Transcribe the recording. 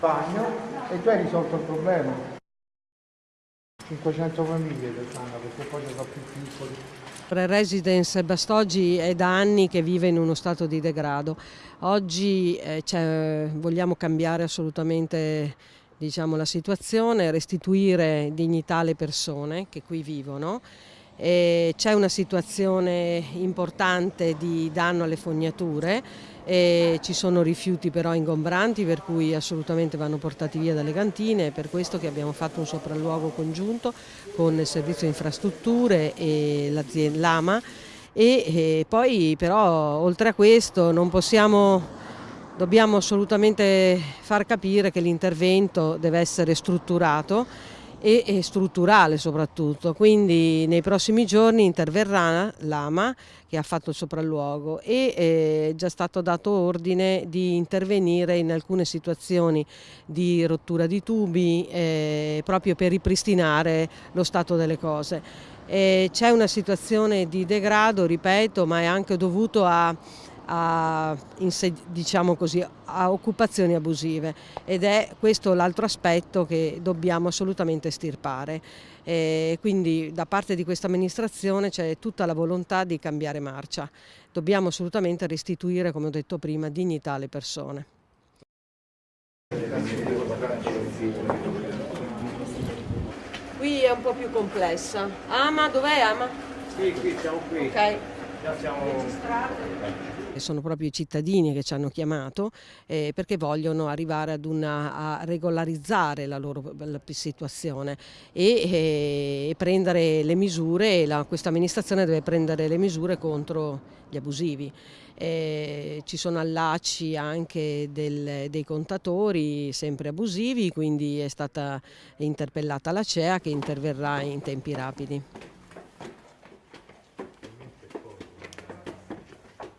Bagno e tu hai risolto il problema. 500 famiglie che stanno perché poi sono più piccoli. Il residence Bastoggi è da anni che vive in uno stato di degrado. Oggi eh, vogliamo cambiare assolutamente diciamo, la situazione, restituire dignità alle persone che qui vivono. C'è una situazione importante di danno alle fognature, ci sono rifiuti però ingombranti per cui assolutamente vanno portati via dalle cantine, è per questo che abbiamo fatto un sopralluogo congiunto con il servizio infrastrutture e l'AMA. E poi però oltre a questo non possiamo dobbiamo assolutamente far capire che l'intervento deve essere strutturato e, e strutturale soprattutto, quindi nei prossimi giorni interverrà l'AMA che ha fatto il sopralluogo e è già stato dato ordine di intervenire in alcune situazioni di rottura di tubi eh, proprio per ripristinare lo stato delle cose. C'è una situazione di degrado, ripeto, ma è anche dovuto a a, diciamo così, a occupazioni abusive ed è questo l'altro aspetto che dobbiamo assolutamente estirpare. E quindi da parte di questa amministrazione c'è tutta la volontà di cambiare marcia. Dobbiamo assolutamente restituire, come ho detto prima, dignità alle persone. Qui è un po' più complessa. Ama, dov'è Ama? Sì, qui, siamo qui. Ok. Già siamo sono proprio i cittadini che ci hanno chiamato eh, perché vogliono arrivare ad una, a regolarizzare la loro la situazione e, e, prendere le misure, la, questa amministrazione deve prendere le misure contro gli abusivi. Eh, ci sono allacci anche del, dei contatori sempre abusivi, quindi è stata interpellata la CEA che interverrà in tempi rapidi.